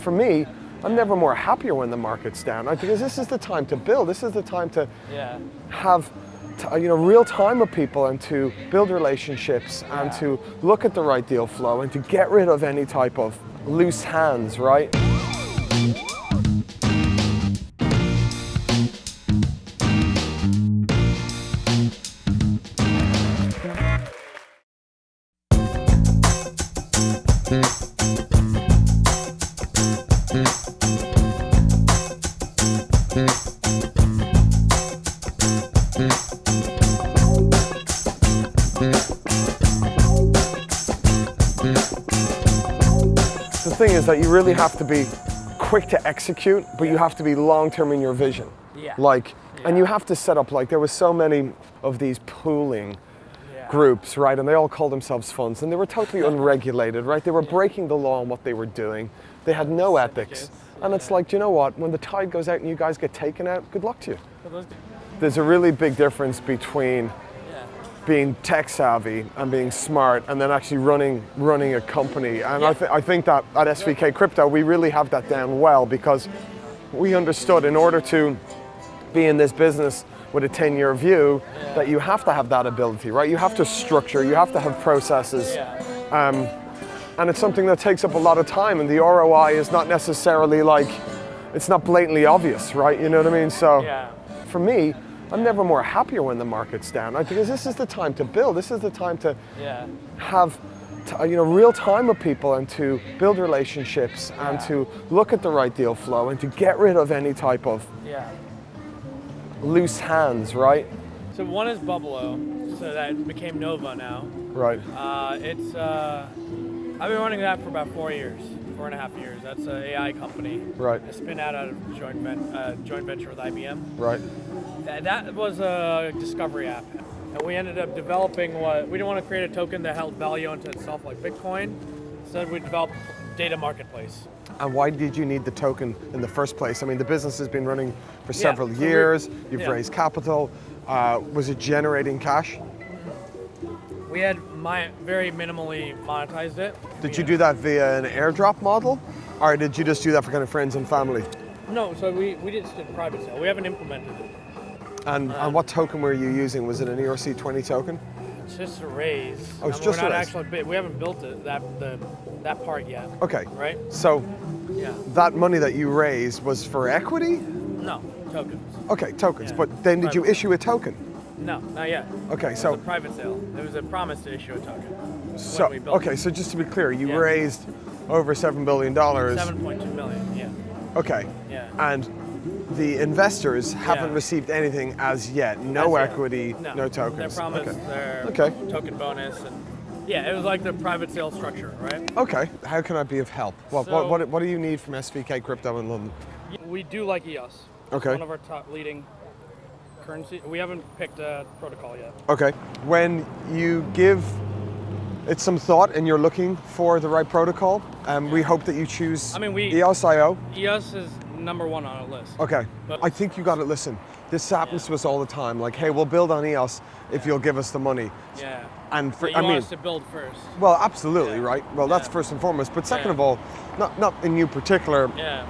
For me, I'm never more happier when the market's down I- because this is the time to build. This is the time to Yeah. have t- uh, you know real time with people and to build relationships and to look at the right deal flow and to get rid of any type of loose hands, right? That you really have to be quick to execute, but you have to be long term in your vision. Yeah. Like, and you have to set up like there was so many of these pooling groups, right? And they all called themselves funds, and they were totally unregulated, right? They were breaking the law on what they were doing. They had no ethics, and it's like, do you know what? When the tide goes out and you guys get taken out, good luck to you. There's a really big difference between Yeah. Being tech savvy and being smart and then actually running running a company. And I, th- I think that at svk crypto we really have that down well because we understood in order to be in this business with a 10 year view that you have to have that ability right? You have to structure you have to have processes. Yeah. Um, and it's something that takes up a lot of time and the roi is not necessarily like it's not blatantly obvious right? You know what i mean? So Yeah. for me i'm never more happier when the market's down I- because this is the time to build this is the time to Yeah. have t- you know real time with people and to build relationships and to look at the right deal flow and to get rid of any type of Yeah. loose hands right So one is Bubbleo, so that became Nova now. right Uh, it's uh, I've been running that for about four years, four and a half years. That's an AI company. Right. A spin out of joint ven- uh, joint venture with IBM. right That, that was a discovery app, and we ended up developing what we didn't want to create a token that held value unto itself like Bitcoin. So we developed data marketplace. and why did you need the token in the first place i mean the business has been running for Yeah, several so we- years you've yeah. raised capital uh, was it generating cash We had my, very minimally monetized it. did you do that via an airdrop model or did you just do that for kind of friends and family No, so we, we just did private sale. We haven't implemented it. And, um, and what token were you using was it an erc20 token It's just a raise. Oh, it's I mean, just we're a not raise. actually we haven't built it that the that part yet. okay Right? so Yeah. that money that you raised was for equity No tokens. okay tokens Yeah. but then did you issue a token No, not yet. okay It so was a private sale. It was a promise to issue a token. so when we built okay so just to be clear you Yeah. raised over seven billion dollars Seven point two million. Yeah. okay Yeah. and the investors haven't Yeah. received anything as yet no As yet. equity no, No. tokens They promised okay. their Okay. token bonus and yeah, it was like the private sale structure, right? okay how can i be of help what, So- what, what, what do you need from svk crypto in london We do like EOS. Okay. One of our top leading currency. We haven't picked a protocol yet. Okay. When you give it some thought and you're looking for the right protocol, um, we hope that you choose I mean, we- EOS.io. EOS is number one on our list. Okay. But- I think you got to listen. This happens to us all the time. Like, hey, we'll build on EOS if you'll give us the money. Yeah. And for, I mean, to build first. well, absolutely, Yeah. right? Well, that's Yeah. first and foremost. But second Yeah. of all, not not in you particular, Yeah.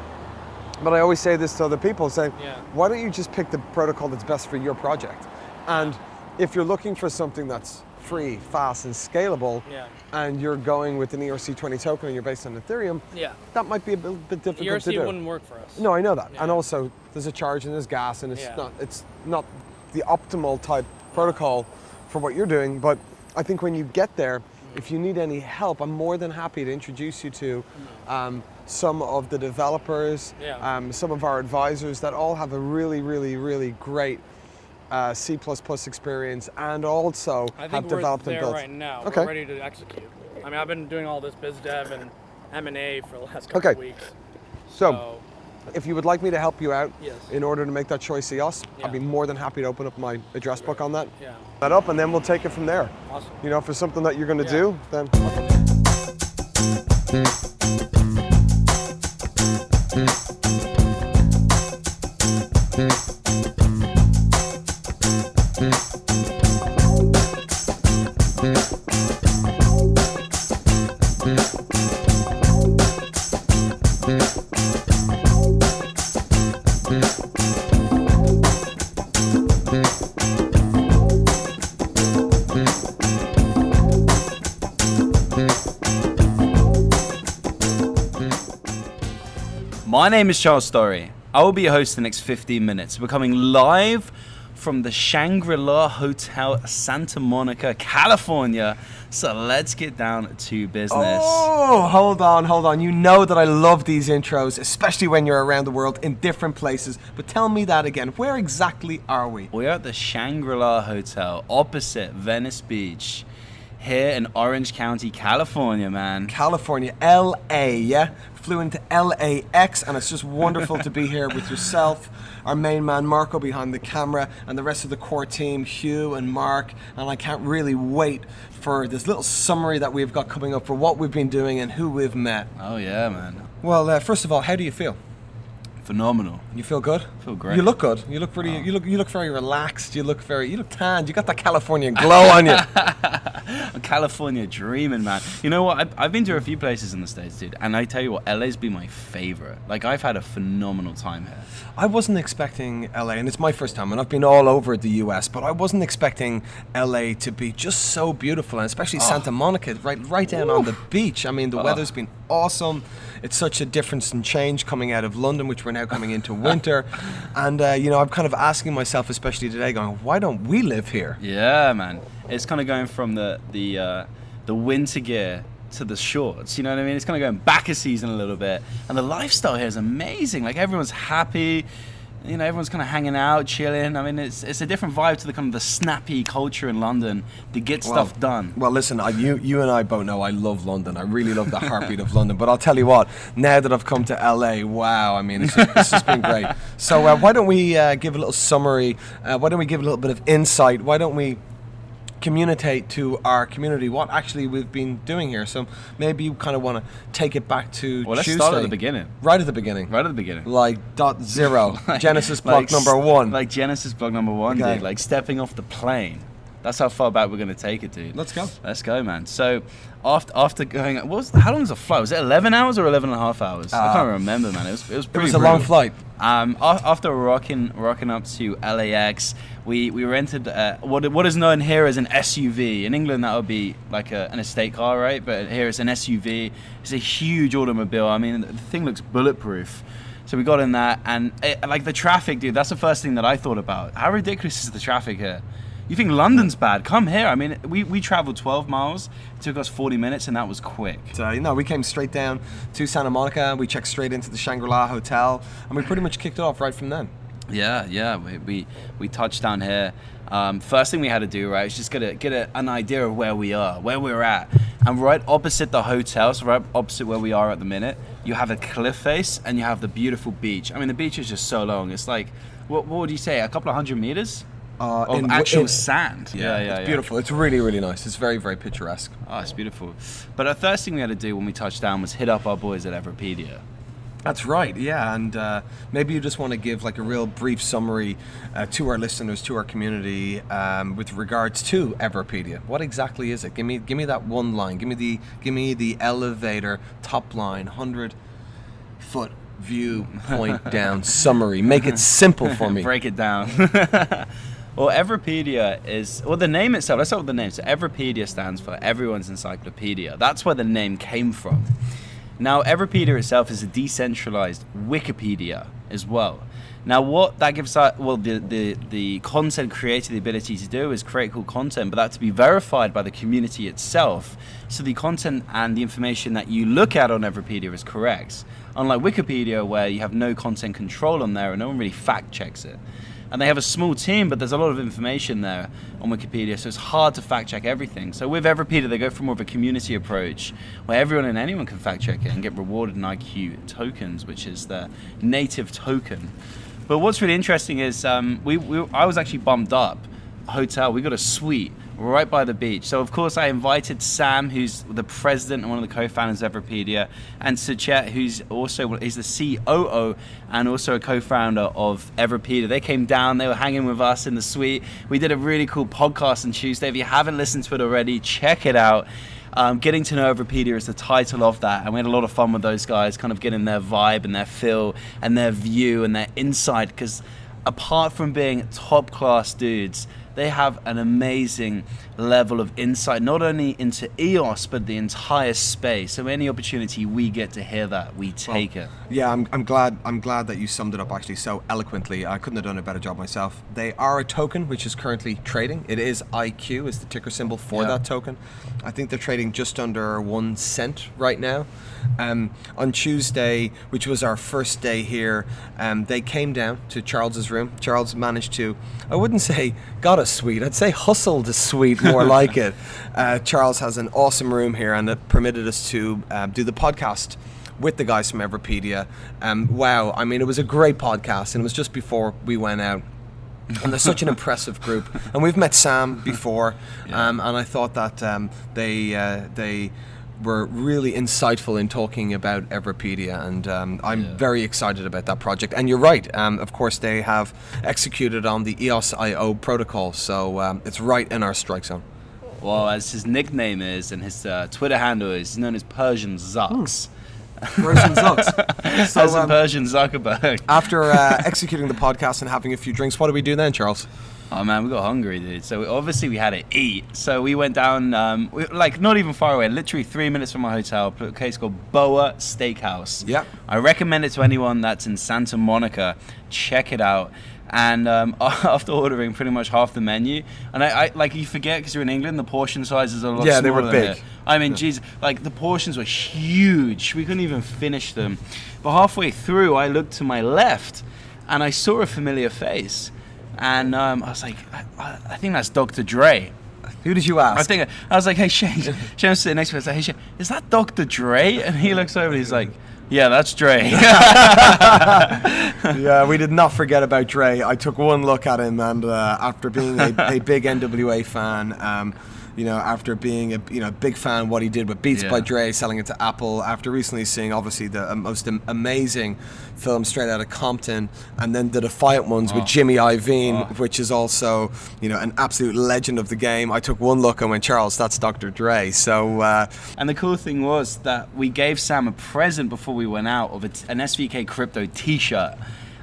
but I always say this to other people, saying, Yeah. why don't you just pick the protocol that's best for your project? And if you're looking for something that's free, fast, and scalable, Yeah. and you're going with an ERC20 token and you're based on Ethereum, Yeah. that might be a bit, bit difficult ERC to do. ERC wouldn't work for us. No, I know that. And also, there's a charge and there's gas, and it's Yeah. not it's not the optimal type protocol for what you're doing. But I think when you get there, if you need any help, I'm more than happy to introduce you to um, some of the developers, Yeah. um, some of our advisors that all have a really, really, really great uh, C++ experience and also have developed and built. right now. Okay. We're ready to execute. I mean, I've been doing all this biz dev and M&A for the last couple Okay. weeks. So, So, if you would like me to help you out Yes. in order to make that choice EOS, I'd be more than happy to open up my address book on that. yeah, That up, and then we'll take it from there. awesome. You know, if it's something that you're going to Yeah. do, then My name is Charles Story. I will be your host the next 15 minutes. We're coming live from the Shangri La Hotel, Santa Monica, California. So let's get down to business. Oh, hold on, hold on. You know that I love these intros, especially when you're around the world in different places. But tell me that again. Where exactly are we? We're at the Shangri La Hotel opposite Venice Beach here in Orange County, California, man. California, LA, yeah? Flew into LAX, and it's just wonderful to be here with yourself, our main man Marco behind the camera, and the rest of the core team, Hugh and Mark. And I can't really wait for this little summary that we've got coming up for what we've been doing and who we've met. Oh, yeah, man. Well, uh, first of all, how do you feel? Phenomenal. You feel good? Feel great. You look good. You look pretty. You look. You look very relaxed. You look very. You look tanned. You got that Californian glow on you. California dreaming, man. You know what? I've, I've been to a few places in the States, dude, and I tell you what, LA's been my favorite. Like, I've had a phenomenal time here. I wasn't expecting LA, and it's my first time, and I've been all over the US, but I wasn't expecting LA to be just so beautiful, and especially Santa Monica, right, right down on the beach. I mean, the weather's been awesome. It's such a difference and change coming out of London, which we're now coming into winter, and uh, you know, I'm kind of asking myself, especially today, going, why don't we live here? Yeah, man. It's kind of going from the the uh, the winter gear to the shorts. You know what I mean? It's kind of going back a season a little bit, and the lifestyle here is amazing. Like everyone's happy. You know, everyone's kind of hanging out, chilling. I mean, it's it's a different vibe to the kind of the snappy culture in London to get stuff done. Well, listen, I, you you and I both know I love London. I really love the heartbeat of London. But I'll tell you what, now that I've come to LA, wow, I mean, it's just, it's just been great. So uh, why don't we uh, give a little summary? Uh, why don't we give a little bit of insight? Why don't we communicate to our community what actually we've been doing here? So maybe you kind of want to take it back to Well, let's Tuesday. start at the beginning. Right at the beginning. Right at the beginning. Like dot zero, Genesis block Like number one. Like Genesis block number one, Okay. dude. Like stepping off the plane. That's how far back we're gonna take it, dude. Let's go. Let's go, man. So after after going, what was how long was the flight? Was it 11 hours or 11 and a half hours? I Uh, can't remember, man. It was it was pretty it was a long flight. Um, after rocking rocking up to LAX, we we rented uh, what what is known here as an SUV. In England, that would be like a, an estate car, right? But here it's an SUV. It's a huge automobile. I mean, the thing looks bulletproof. So we got in that, and it, like the traffic, dude. That's the first thing that I thought about. How ridiculous is the traffic here? You think London's bad? Come here. I mean, we, we traveled 12 miles. It took us 40 minutes, and that was quick. So, you know, we came straight down to Santa Monica. We checked straight into the Shangri-La Hotel, and we pretty much kicked it off right from then. Yeah, yeah. We we, we touched down here. Um, first thing we had to do, right, is just get a, get a, an idea of where we are, where we're at, and right opposite the hotel, so right opposite where we are at the minute, you have a cliff face and you have the beautiful beach. I mean, the beach is just so long. It's like, what, what would you say, a couple of hundred meters Uh, of in- actual in- sand? Yeah, yeah, it's yeah. beautiful. It's really, really nice. It's very, very picturesque. Oh, it's beautiful. But the first thing we had to do when we touched down was hit up our boys at Everipedia. That's right, yeah. And uh, maybe you just want to give like a real brief summary uh, to our listeners, to our community, um, with regards to Everipedia. What exactly is it? Give me, give me that one line. Give me the, give me the elevator top line, hundred foot view, point down summary. Make it simple for me. Break it down. well, Everipedia is well the name itself. Let's start with the name. So Everipedia stands for Everyone's Encyclopedia. That's where the name came from. Now, Everipedia itself is a decentralized Wikipedia as well. Now, what that gives us, well, the, the, the content creator the ability to do is create cool content, but that to be verified by the community itself. So the content and the information that you look at on Everipedia is correct. Unlike Wikipedia, where you have no content control on there and no one really fact checks it. And they have a small team, but there's a lot of information there on Wikipedia, so it's hard to fact check everything. So with Everipedia, they go for more of a community approach where everyone and anyone can fact check it and get rewarded in IQ tokens, which is the native token. But what's really interesting is um, we, we, I was actually bumped up hotel. We got a suite right by the beach. So of course I invited Sam, who's the president and one of the co-founders of Everipedia, and Suchet, who's also is the COO and also a co-founder of Everipedia. They came down. They were hanging with us in the suite. We did a really cool podcast on Tuesday. If you haven't listened to it already, check it out. Um, getting to know Everipedia is the title of that, and we had a lot of fun with those guys, kind of getting their vibe and their feel and their view and their insight. Because apart from being top class dudes, they have an amazing level of insight, not only into EOS but the entire space. So any opportunity we get to hear that, we take it. Yeah, I'm, I'm glad I'm glad that you summed it up actually so eloquently. I couldn't have done a better job myself. They are a token which is currently trading. It is IQ is the ticker symbol for Yeah. that token. I think they're trading just under one cent right now. Um, on Tuesday, which was our first day here, um, they came down to Charles's room. Charles managed to, I wouldn't say got a suite, I'd say hustled a suite, more like it. Uh, Charles has an awesome room here, and it permitted us to um, do the podcast with the guys from Everipedia. Um, wow, I mean, it was a great podcast, and it was just before we went out. and they're such an impressive group. And we've met Sam before, um, and I thought that um, they uh, they were really insightful in talking about Everipedia, and um, I'm Yeah. very excited about that project. And you're right, um, of course, they have executed on the EOS.io protocol, so um, it's right in our strike zone. Well, as his nickname is and his uh, Twitter handle is, he's known as Persian Zucks. Persian Zucks. So, as um, Persian Zuckerberg. After uh, executing the podcast and having a few drinks, what do we do then, Charles? Oh man, we got hungry, dude. So obviously we had to eat. So we went down, um, we, like not even far away, literally three minutes from our hotel, a place called Boa Steakhouse. Yeah. I recommend it to anyone that's in Santa Monica. Check it out. And um, after ordering pretty much half the menu, and I, I like you forget because you're in England, the portion sizes are a lot Yeah, they were big. here. I mean, geez, like the portions were huge. We couldn't even finish them. But halfway through, I looked to my left, and I saw a familiar face, and um, I was like, I, I think that's Dr. Dre. Who did you ask? I think I was like, hey Shane, Shane was sitting next to me. I was like, hey Shane, is that Dr. Dre? And he looks over and he's like, yeah, that's Dre. yeah, we did not forget about Dre. I took one look at him, and uh, after being a, a big NWA fan, um, you know, after being a you know big fan of what he did with Beats by Dre, selling it to Apple, after recently seeing obviously the uh, most amazing film straight out of Compton, and then the Defiant ones with Oh. Jimmy Iovine, Oh. which is also you know an absolute legend of the game. I took one look and went, Charles, that's Dr. Dre. So uh, And the cool thing was that we gave Sam a present before we went out of an SVK crypto T-shirt,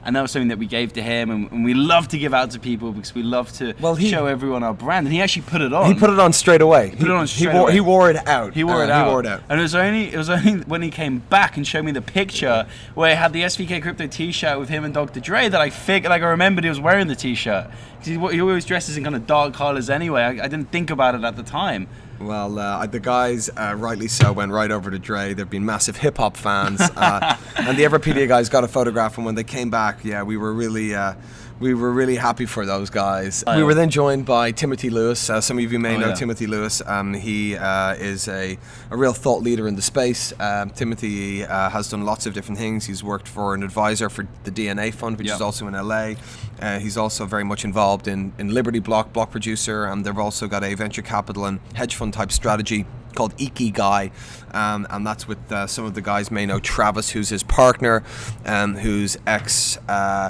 and that was something that we gave to him, and, and we love to give out to people because we love to Well, he- show everyone our brand. And he actually put it on. he put it on straight away. He put it on he straight wore away. he wore it out. He wore Uh, it out. He wore it out. And it was only it was only when he came back and showed me the picture where he had the SVK Crypto T-shirt with him and Dr. Dre that I figured like I remembered he was wearing the T-shirt because he, he always dresses in kind of dark colors anyway. I, I didn't think about it at the time. Well, uh, the guys, uh, rightly so, went right over to Dre. They've been massive hip hop fans, uh, and the Everipedia guys got a photograph. And when they came back, yeah, we were really, uh, we were really happy for those guys. We were then joined by Timothy Lewis. Uh, some of you may Oh, know yeah. Timothy Lewis. Um, he uh, is a, a real thought leader in the space. Um, Timothy uh, has done lots of different things. He's worked for an advisor for the DNA Fund, which Yeah. is also in LA. Uh, he's also very much involved in, in Liberty Block, Block Producer, and they've also got a venture capital and hedge fund type strategy called Ikigai, um, and that's with uh, some of the guys may know Travis, who's his partner, um, who's ex. Uh,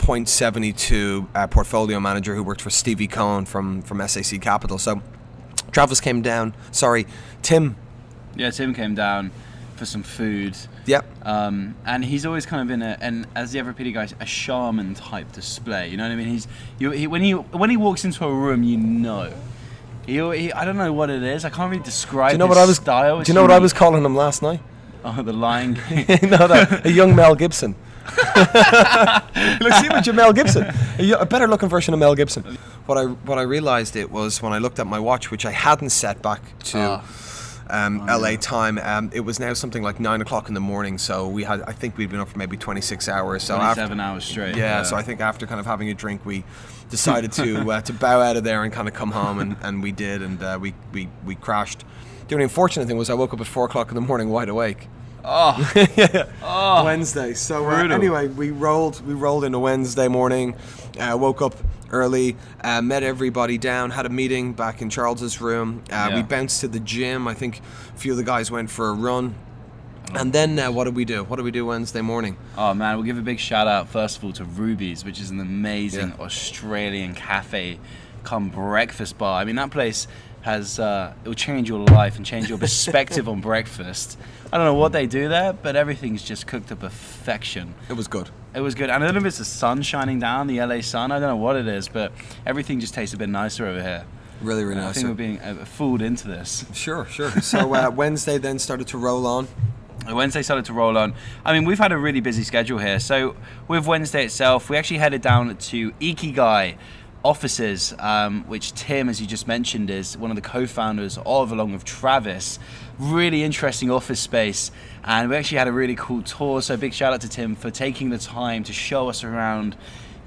Point seventy two uh, portfolio manager who worked for Stevie Cohen from from SAC Capital. So Travis came down. Sorry, Tim. Yeah, Tim came down for some food. Yep. Um, and he's always kind of in a, and as the Everipedia guy, a shaman type display. You know what I mean? He's you, he, when he when he walks into a room, you know. He, he, I don't know what it is. I can't really describe. Do you know his what I was? Style. Do you know what I was calling him last night? Oh, the Lion King. no, no, a young Mel Gibson. Look, see with your Mel Gibson, a, better looking version of Mel Gibson. What I what I realized it was when I looked at my watch, which I hadn't set back to. Ah. Um, LA time. Um, it was now something like nine o'clock in the morning. So we had, I think we'd been up for maybe 26 hours. So after, Twenty-seven hours straight. yeah, so I think after kind of having a drink, we decided to uh, to bow out of there and kind of come home, and, and we did, and uh, we, we we crashed. The only unfortunate thing was I woke up at four o'clock in the morning, wide awake. Oh, yeah. Wednesday. So uh, anyway, we rolled we rolled into Wednesday morning, uh, woke up early, uh, met everybody down, had a meeting back in Charles's room. Uh, We bounced to the gym. I think a few of the guys went for a run. And then uh, what do we do? What do we do Wednesday morning? oh man, we'll give a big shout out first of all to Ruby's, which is an amazing Yeah. Australian cafe, come breakfast bar. I mean that place. Has uh, it will change your life and change your perspective on breakfast. I don't know what they do there, but everything's just cooked to perfection. It was good. It was good. And I don't know if it's the sun shining down, the LA sun. I don't know what it is, but everything just tastes a bit nicer over here. Really, really nice. I think we're being uh, fooled into this. Sure, sure. So uh, Wednesday then started to roll on. Wednesday started to roll on. I mean, we've had a really busy schedule here. So with Wednesday itself, we actually headed down to Ikigai offices, um, which Tim, as you just mentioned, is one of the co-founders of, along with Travis. Really interesting office space, and we actually had a really cool tour. So big shout out to Tim for taking the time to show us around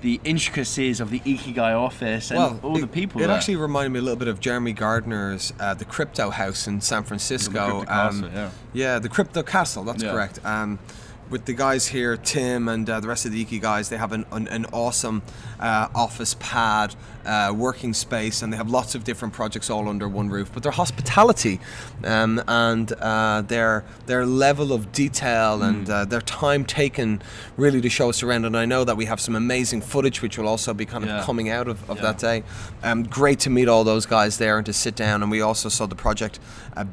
the intricacies of the Ikigai office and well, all it, the people. It there. actually reminded me a little bit of Jeremy Gardner's uh, the Crypto House in San Francisco. Crypto Castle, yeah. yeah, the Crypto Castle. That's Yeah. correct. Um, with the guys here, Tim and uh, the rest of the Iki guys, they have an, an, an awesome uh, office pad, uh, working space, and they have lots of different projects all under one roof. But their hospitality um, and uh, their their level of detail Mm. and uh, their time taken really to show us around. And I know that we have some amazing footage, which will also be kind of Yeah. coming out of, of Yeah. that day. Um, great to meet all those guys there and to sit down. And we also saw the project uh,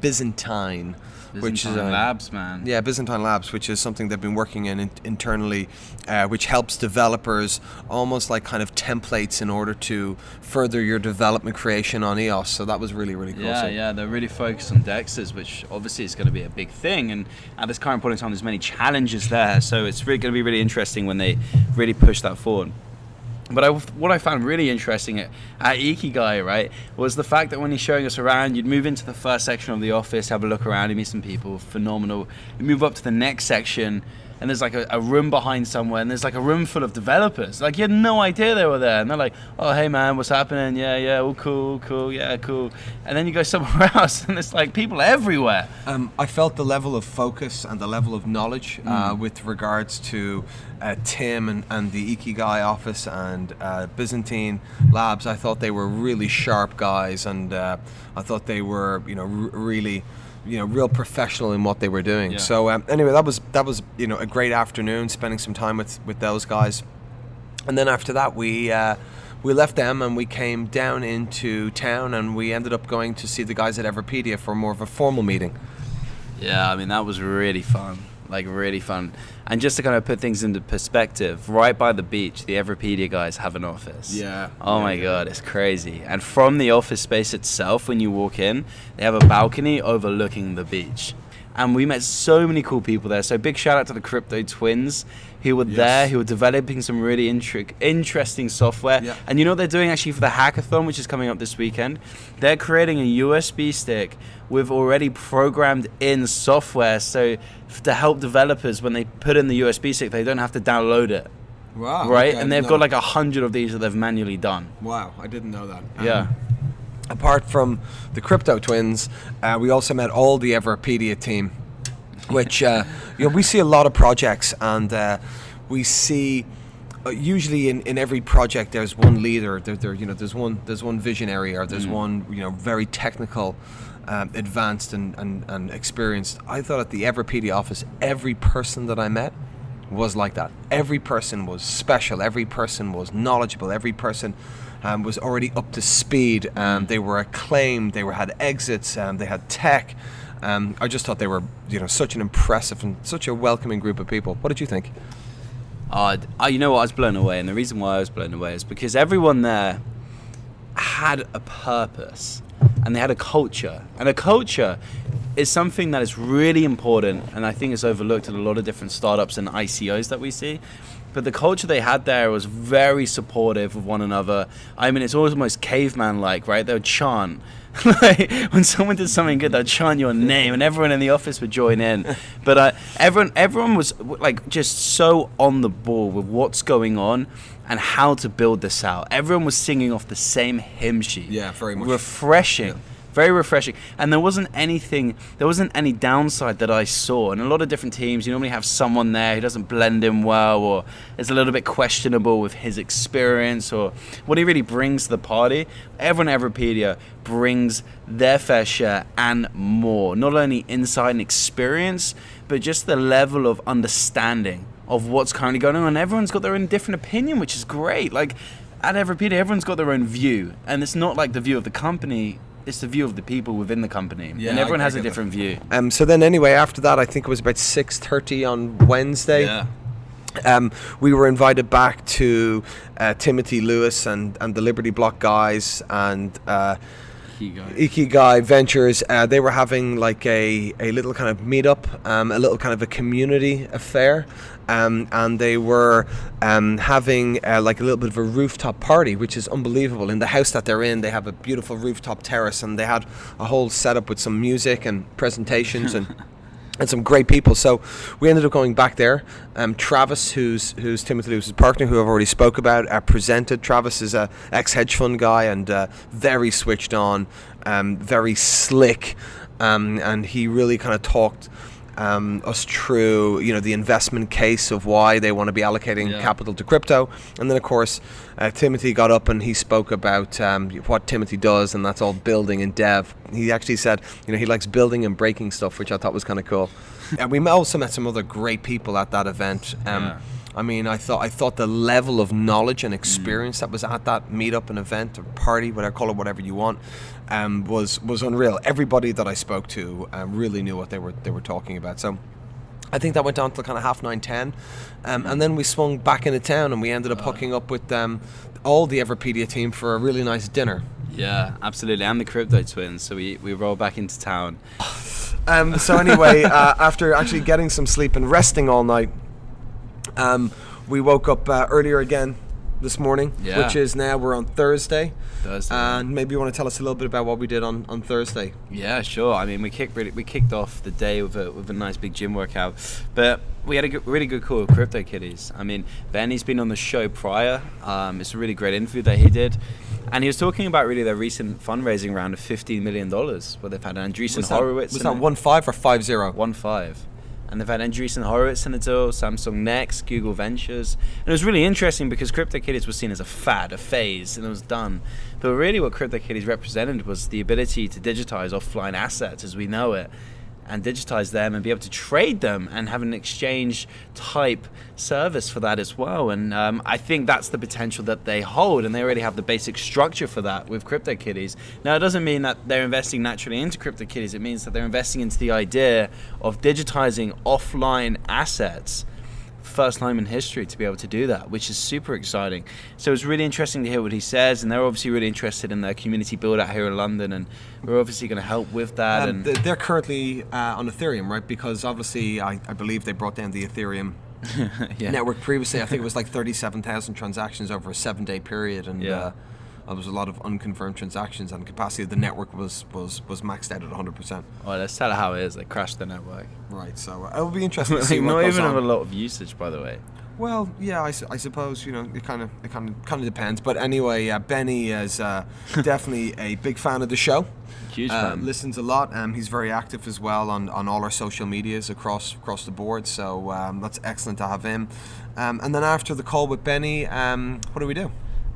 Byzantine. which is Byzantine uh, Labs, man. yeah, Byzantine Labs, which is something they've been working in, in internally, uh, which helps developers almost like kind of templates in order to further your development creation on EOS. So that was really, really cool. Yeah, So- yeah, they're really focused on Dexers, which obviously is going to be a big thing. And at this current point in time, there's many challenges there, so it's really going to be really interesting when they really push that forward. But I, what I found really interesting at, at Ikigai, right, was the fact that when he's showing us around, you'd move into the first section of the office, have a look around, you meet some people, phenomenal. You move up to the next section, and there's like a, a room behind somewhere, and there's like a room full of developers. Like you had no idea they were there, and they're like, "Oh, hey man, what's happening? Yeah, yeah, all cool, cool, yeah, cool." And then you go somewhere else, and it's like people everywhere. Um, I felt the level of focus and the level of knowledge uh, Mm. with regards to uh, Tim and, and the Ikigai office and uh, Byzantine Labs. I thought they were really sharp guys, and uh, I thought they were, you know, r- really, you know, real professional in what they were doing. Yeah. So um, anyway, that was that was you know a great afternoon, spending some time with with those guys, and then after that we. Uh, we left them and we came down into town and we ended up going to see the guys at Everipedia for more of a formal meeting. Yeah, I mean that was really fun, like really fun. And just to kind of put things into perspective, right by the beach, the Everipedia guys have an office. Yeah. Oh Yeah, my yeah. god, it's crazy. And from the office space itself, when you walk in, they have a balcony overlooking the beach. And we met so many cool people there. So big shout out to the Crypto Twins who were there, who were developing some really intri- interesting software. Yeah. And you know what they're doing actually for the hackathon, which is coming up this weekend? They're creating a USB stick with already programmed in software. So f- to help developers when they put in the USB stick, they don't have to download it. Wow. right? and they've got like a hundred of these that they've manually done. Wow, I didn't know that. Um, Yeah. Apart from the Crypto Twins, uh, we also met all the Everipedia team, which uh, you know we see a lot of projects, and uh, we see uh, usually in, in every project there's one leader. There, there you know there's one there's one visionary or there's one you know very technical. Um, advanced and, and, and experienced. I thought at the Everipedia office, every person that I met was like that. Every person was special. Every person was knowledgeable. Every person um, was already up to speed. Um, they were acclaimed. They were had exits. Um, they had tech. Um, I just thought they were, you know, such an impressive and such a welcoming group of people. What did you think? Uh, d- uh, you know what? I was blown away, and the reason why I was blown away is because everyone there had a purpose and they had a culture. And a culture is something that is really important, and I think is overlooked in a lot of different startups and ICOs that we see. But the culture they had there was very supportive of one another. I mean, it's almost caveman like, right? They would chant. like, when someone did something good, they'd chant your name, and everyone in the office would join in. But uh, everyone, everyone was like just so on the ball with what's going on and how to build this out. Everyone was singing off the same hymn sheet. Yeah, very much. refreshing. Very refreshing, and there wasn't anything, there wasn't any downside that I saw. And a lot of different teams, you normally have someone there who doesn't blend in well, or is a little bit questionable with his experience or what he really brings to the party. Everyone at Everipedia brings their fair share and more. Not only insight and experience, but just the level of understanding of what's currently going on. Everyone's got their own different opinion, which is great. Like at Everipedia, everyone's got their own view, and it's not like the view of the company it's the view of the people within the company, Yeah, and everyone I has a get that. different view. Um, so then anyway, after that, I think it was about six thirty on Wednesday. Yeah. Um, we were invited back to uh, Timothy Lewis and, and the Liberty Block guys and uh, Key guy. Ikigai Ventures. Uh, they were having like a, a little kind of meetup, um, a little kind of a community affair. Um, and they were um, having uh, like a little bit of a rooftop party, which is unbelievable. In the house that they're in, they have a beautiful rooftop terrace, and they had a whole setup with some music and presentations and and some great people. So we ended up going back there. Um, Travis, who's who's Timothy Lewis's partner, who I've already spoke about, uh, presented. Travis is a ex hedge fund guy and uh, very switched on, um, very slick, um, and he really kind of talked. Um, us through, you know, the investment case of why they want to be allocating Yeah. capital to crypto, and then of course, uh, Timothy got up and he spoke about um, what Timothy does, and that's all building and dev. He actually said, you know, he likes building and breaking stuff, which I thought was kind of cool. and we also met some other great people at that event. Um, Yeah. I mean, I thought I thought the level of knowledge and experience that was at that meetup and event or party, whatever call it, whatever you want, um, was was unreal. Everybody that I spoke to um, really knew what they were they were talking about. So. I think that went on till kind of half nine, ten, um, and then we swung back into town, and we ended up hooking up with um, all the Everipedia team for a really nice dinner. Yeah, absolutely. And the crypto twins. So we, we roll back into town. Um, so anyway, uh, after actually getting some sleep and resting all night, um, we woke up uh, earlier again this morning, Yeah. which is now we're on Thursday. Thursday. And maybe you want to tell us a little bit about what we did on, on Thursday. Yeah, sure. I mean, we kicked really, we kicked off the day with a with a nice big gym workout, but we had a good, really good call with Crypto Kitties. I mean, Benny's been on the show prior. Um, it's a really great interview that he did, and he was talking about really their recent fundraising round of fifteen million dollars, where they've had Andreessen Was that, Horowitz. was that one five or five zero? One five. And they've had Andreessen Horowitz in the deal, Samsung Next, Google Ventures. And it was really interesting because CryptoKitties was seen as a fad, a phase, and it was done. But really what CryptoKitties represented was the ability to digitize offline assets as we know it and digitize them and be able to trade them and have an exchange type service for that as well. And um, I think that's the potential that they hold, and they already have the basic structure for that with CryptoKitties. Now, it doesn't mean that they're investing naturally into CryptoKitties, it means that they're investing into the idea of digitizing offline assets. First time in history to be able to do that, which is super exciting. So it's really interesting to hear what he says, and they're obviously really interested in their community build out here in London, and we're obviously going to help with that. Um, and they're currently uh, on Ethereum, right? Because obviously, I, I believe they brought down the Ethereum yeah. network previously. I think it was like 37,000 transactions over a seven day period. And Yeah. uh, there was a lot of unconfirmed transactions, and capacity of the network was, was, was maxed out at 100%. Well, let's tell how it is. They crashed the network. Right, so uh, it'll be interesting to see Like, not even on. of a lot of usage, by the way. Well, yeah, I, su- I suppose you know it kind of it kind of kind of depends. But anyway, uh, Benny is uh, definitely a big fan of the show. Huge Uh, fan. listens a lot. Um, he's very active as well on, on all our social medias across across the board. So um, that's excellent to have him. Um, and then after the call with Benny, um, what do we do?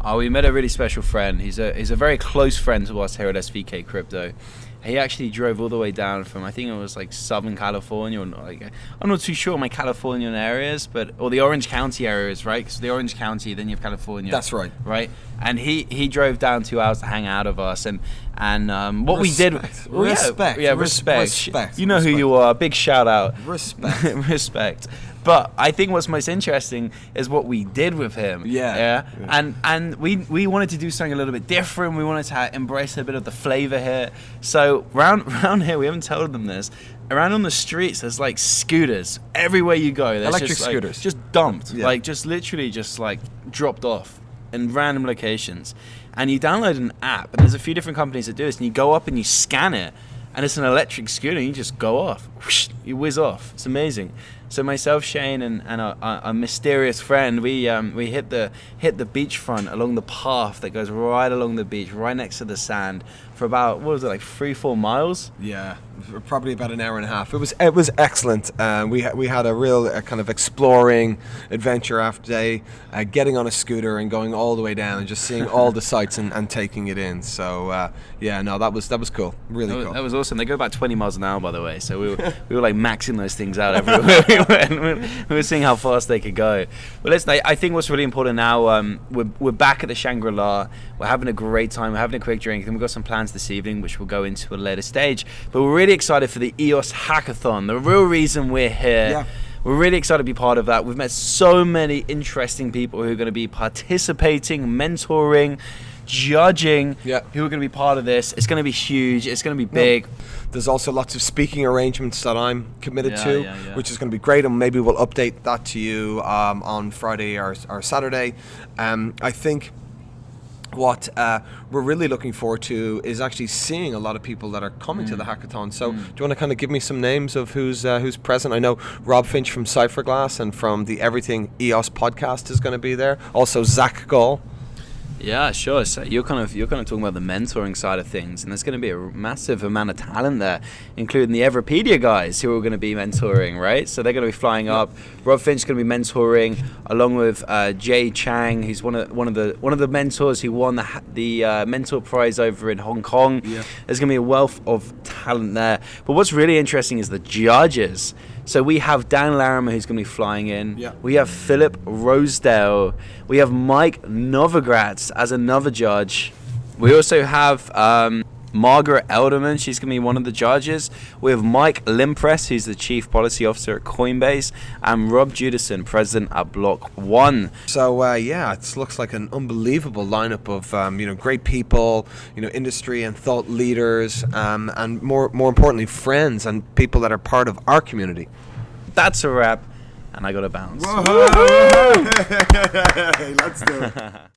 Oh, we met a really special friend. He's a he's a very close friend to us here at SVK Crypto. He actually drove all the way down from I think it was like Southern California or not, like I'm not too sure my Californian areas, but or the Orange County areas, right? Because the Orange County, then you have California. That's right. Right, and he he drove down two hours to hang out of us, and and um, what we did, Respect. Well, yeah, Respect. yeah, Res- respect. respect. You know who you are. Big shout out. Respect. respect. But I think what's most interesting is what we did with him. Yeah. Yeah. Yeah. And and we we wanted to do something a little bit different. We wanted to embrace a bit of the flavor here. So round round here, we haven't told them this. Around on the streets, there's like scooters everywhere you go. There's Electric just, like, scooters. just dumped, Yeah. like just literally just like dropped off in random locations. And you download an app, and there's a few different companies that do this. And you go up and you scan it, and it's an electric scooter. And you just go off, whoosh, you whiz off. It's amazing. So myself, Shane, and, and a, mysterious friend, we um, we hit the hit the beachfront along the path that goes right along the beach, right next to the sand, for about what was it like three four miles? Yeah, probably about an hour and a half. It was it was excellent. Uh, we ha- we had a real uh, kind of exploring adventure after day, uh, getting on a scooter and going all the way down and just seeing all the sights and, and taking it in. So uh, yeah, no, that was that was cool. Really That was, cool. that was awesome. They go about 20 miles an hour, by the way. So we were, we were like maxing those things out everywhere. we, were, we were seeing how fast they could go. But listen, I, I think what's really important now, um, we're, we're back at the Shangri La. We're having a great time. We're having a quick drink. And we've got some plans this evening, which we'll go into at a later stage. But we're really excited for the EOS Hackathon. The real reason we're here. Yeah. We're really excited to be part of that. We've met so many interesting people who are going to be participating, mentoring, judging, Yeah. who are going to be part of this. It's going to be huge. It's going to be big. There's also lots of speaking arrangements that I'm committed Yeah, to, which is going to be great, and maybe we'll update that to you um, on Friday or, or Saturday. Um, I think what uh, we're really looking forward to is actually seeing a lot of people that are coming Mm. to the hackathon. So, do you want to kind of give me some names of who's uh, who's present? I know Rob Finch from Cypherglass and from the Everything EOS podcast is going to be there. Also, Zach Gall. Yeah, sure. So you're kind of you're kind of talking about the mentoring side of things, and there's going to be a massive amount of talent there, including the Everipedia guys who are going to be mentoring, right? So they're going to be flying up. Rob Finch is going to be mentoring, along with uh, Jay Chang, who's one of one of the one of the mentors who won the the uh, mentor prize over in Hong Kong. Yeah. There's going to be a wealth of talent there. But what's really interesting is the judges. So we have Dan Larimer who's going to be flying in. Yeah. We have Philip Rosedale. We have Mike Novogratz as another judge. We also have um, Margaret Elderman. She's going to be one of the judges. We have Mike Lempres, who's the Chief Policy Officer at Coinbase, and Rob Judison, President at Block One. So uh, yeah, it looks like an unbelievable lineup of um, you know great people, you know industry and thought leaders, um, and more more importantly, friends and people that are part of our community. That's a wrap, and I got to bounce. Let's do it.